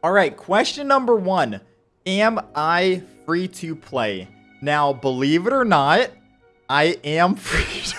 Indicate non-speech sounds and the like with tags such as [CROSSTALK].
All right, question number one. Am I free to play? Now, believe it or not, I am [LAUGHS] free to